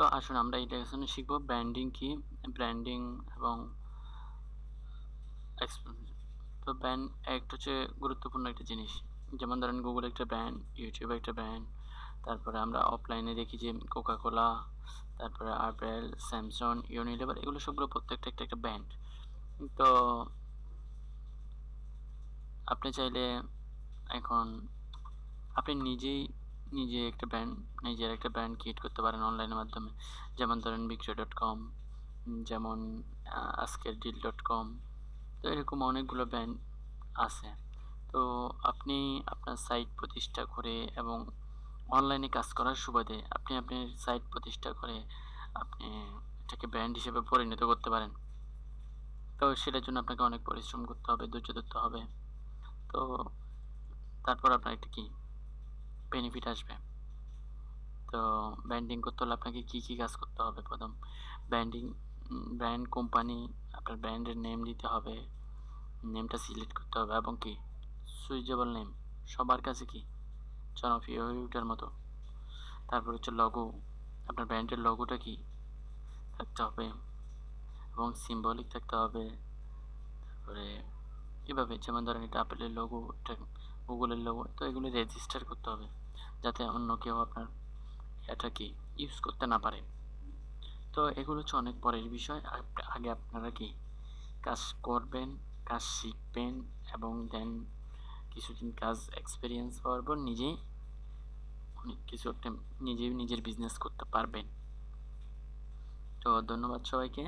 তো আসুন আমরা এই লেসনে শিখব। ব্র্যান্ডিং কি? ব্র্যান্ডিং এবং তো ব্র্যান্ড একটা হচ্ছে গুরুত্বপূর্ণ একটা জিনিস। যেমন ধরেন গুগল একটা ব্র্যান্ড ইউটিউব একটা ব্র্যান্ড তারপরে আমরা অফলাইনে দেখি যে কোকা কোলা তারপরে আপেল স্যামসং ইউনিলেভার এগুলো সবগুলো প্রত্যেকটা একটা একটা ব্র্যান্ড তো আপনি চাইলে এখন আপনি নিজেই নিজে একটা ব্র্যান্ড নিজের একটা ব্র্যান্ড ক্রিয়েট করতে পারেন অনলাইনের মাধ্যমে। যেমন ধরেন বিক্রয় ডট কম যেমন আজকের ডিল ডট কম তো এরকম অনেকগুলো ব্র্যান্ড আছে। তো আপনি আপনার সাইট প্রতিষ্ঠা করে এবং অনলাইনে কাজ করার সুবাদে আপনি আপনার সাইট প্রতিষ্ঠা করে আপনি এটাকে ব্র্যান্ড হিসেবে পরিণত করতে পারেন। তো সেটার জন্য আপনাকে অনেক পরিশ্রম করতে হবে, ধৈর্য ধরতে হবে। তো তারপর আপনার একটা কি? বেনিফিট আসবে। তো ব্র্যান্ডিং করতে হলে আপনাকে কী কী কাজ করতে হবে? প্রথম ব্র্যান্ডিং ব্র্যান্ড কোম্পানি আপনার ব্র্যান্ডের নেম দিতে হবে নেমটা সিলেক্ট করতে হবে এবং কি? সুইচেবল নেম সবার কাছে কি? জনপ্রিয় হয়ে ওঠার মতো। তারপর হচ্ছে লগো আপনার ব্র্যান্ডের লগোটা কি? থাকতে হবে এবং সিম্বলিক থাকতে হবে। তারপরে এভাবে, যেমন ধরেন এটা আপেলের লোগো এটা গুগলের লোগো, তো এগুলো রেজিস্টার করতে হবে, যাতে অন্য কেউ আপনার এটা কি ইউজ করতে না পারে। তো এগুলো হচ্ছে অনেক পরের বিষয়। আগে আপনারা কি কাজ করবেন, কাজ শিখবেন এবং দেন কিছুদিন কাজ এক্সপিরিয়েন্স পাওয়ার পর নিজেই অনেক কিছু একটা নিজেই নিজের বিজনেস করতে পারবেন। তো ধন্যবাদ সবাইকে।